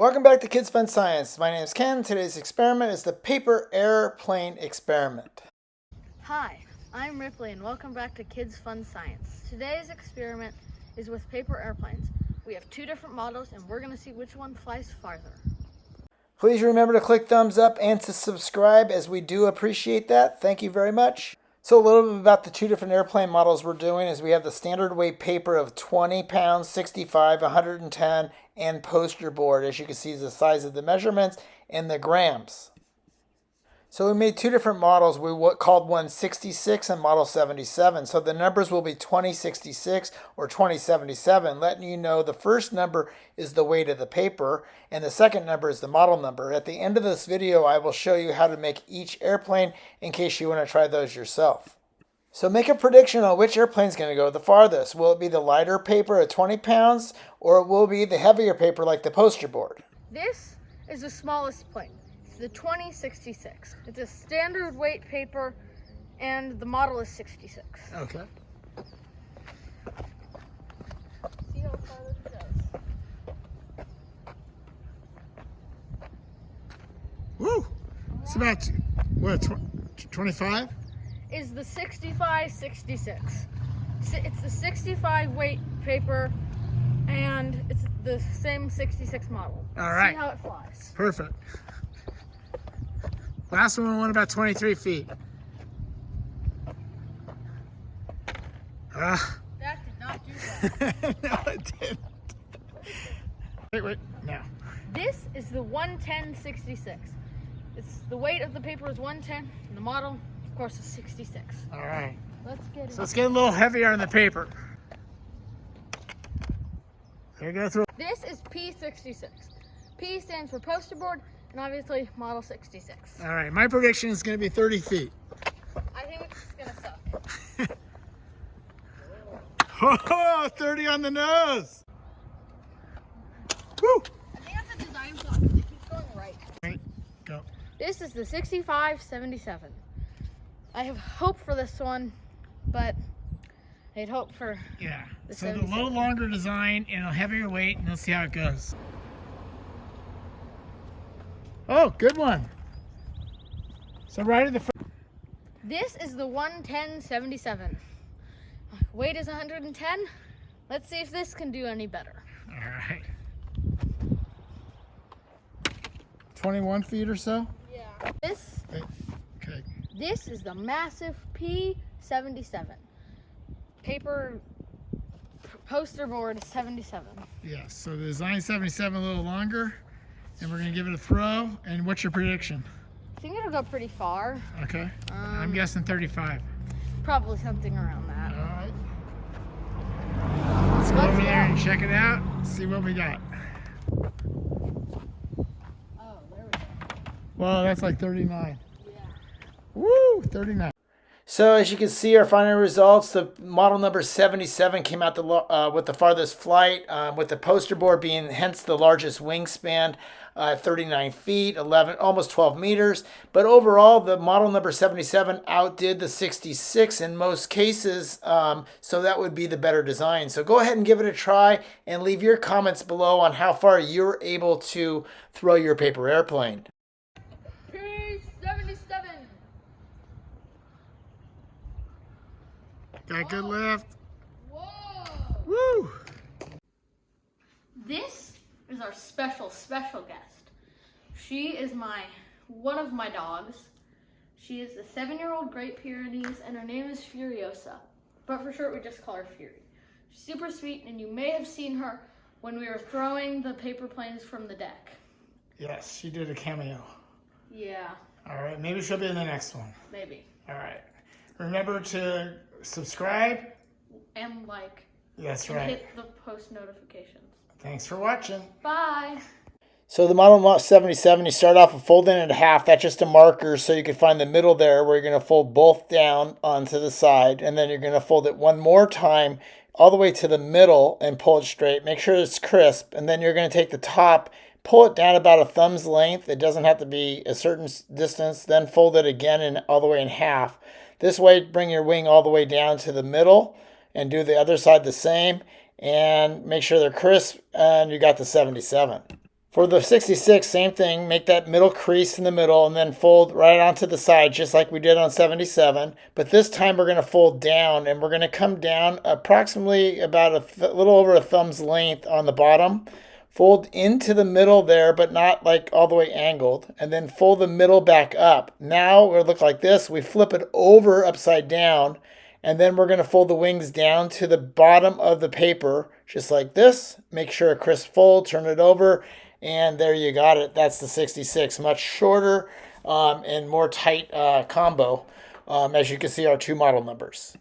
Welcome back to Kids Fun Science. My name is Ken. Today's experiment is the paper airplane experiment. Hi, I'm Ripley and welcome back to Kids Fun Science. Today's experiment is with paper airplanes. We have two different models and we're going to see which one flies farther. Please remember to click thumbs up and to subscribe as we do appreciate that. Thank you very much. So a little bit about the two different airplane models we're doing is we have the standard weight paper of 20 pounds, 65, 110, and poster board. As you can see, the size of the measurements and the grams. So we made two different models. We called one 66 and model 77. So the numbers will be 2066 or 2077, letting you know the first number is the weight of the paper and the second number is the model number. At the end of this video, I will show you how to make each airplane in case you want to try those yourself. So make a prediction on which airplane is going to go the farthest. Will it be the lighter paper at 20 pounds or will it will be the heavier paper like the poster board? This is the smallest plane It's the 2066. It's a standard weight paper and the model is 66. Okay. See how far this goes. Woo! It's about, what, 25? Is the 65 66. It's the 65 weight paper and it's the same 66 model. All right. See how it flies. Perfect. Last one went about 23 feet. Uh, that did not do that. no, it didn't. Wait, wait, now. This is the 11066. It's the weight of the paper is 110, and the model, of course, is 66. All right. Let's get it. So let's get a little heavier on the paper. Here go through. This is P66. P stands for poster board, and obviously model 66. All right, my prediction is going to be 30 feet. I think it's going to suck. oh, 30 on the nose. Woo! I think that's a design it keeps going right. Right, go. This is the 6577. I have hope for this one, but I'd hope for Yeah, the so the 77. little longer design and a heavier weight, and let's see how it goes. Oh, good one. So right at the front. This is the 11077. Weight is 110. Let's see if this can do any better. All right. 21 feet or so? Yeah. This Okay. This is the massive P77. Paper poster board 77. Yes, so the design 77 a little longer, and we're gonna give it a throw. And what's your prediction? I think it'll go pretty far. Okay. I'm Um, guessing 35. Probably something around that. All right. Let's go Let's over there and check it out. See what we got. Oh, there we go. Well, that's like 39. Woo, 39. So as you can see, our final results, the model number 77 came out the, uh, with the farthest flight, um, with the poster board being hence the largest wingspan, uh, 39 feet, 11, almost 12 meters. But overall, the model number 77 outdid the 66 in most cases, um, so that would be the better design. So go ahead and give it a try and leave your comments below on how far you're able to throw your paper airplane. P77. Got good lift. Whoa. Woo! This is our special, special guest. She is my, one of my dogs. She is a seven-year-old Great Pyrenees, and her name is Furiosa. But for short, we just call her Fury. She's super sweet, and you may have seen her when we were throwing the paper planes from the deck. Yes, she did a cameo. Yeah, All right, maybe she'll be in the next one. maybe. All right. Remember to subscribe. And like, That's and right. hit the post notifications. Thanks for watching. Bye. So the Model 77, you start off with folding it in half. That's just a marker so you can find the middle there where you're going to fold both down onto the side. And then you're going to fold it one more time all the way to the middle and pull it straight. Make sure it's crisp. And then you're going to take the top, pull it down about a thumb's length. It doesn't have to be a certain distance. Then fold it again and all the way in half. This way, bring your wing all the way down to the middle and do the other side the same. And make sure they're crisp and you got the 77. For the 66, same thing, make that middle crease in the middle and then fold right onto the side just like we did on 77. But this time we're to fold down and we're to come down approximately about a little over a thumb's length on the bottom. Fold into the middle there, but not like all the way angled. And then fold the middle back up. Now it'll look like this. We flip it over upside down and then we're to fold the wings down to the bottom of the paper just like this. Make sure a crisp fold, turn it over and there you got it. That's the 66. Much shorter um, and more tight uh, combo, um, as you can see our two model numbers.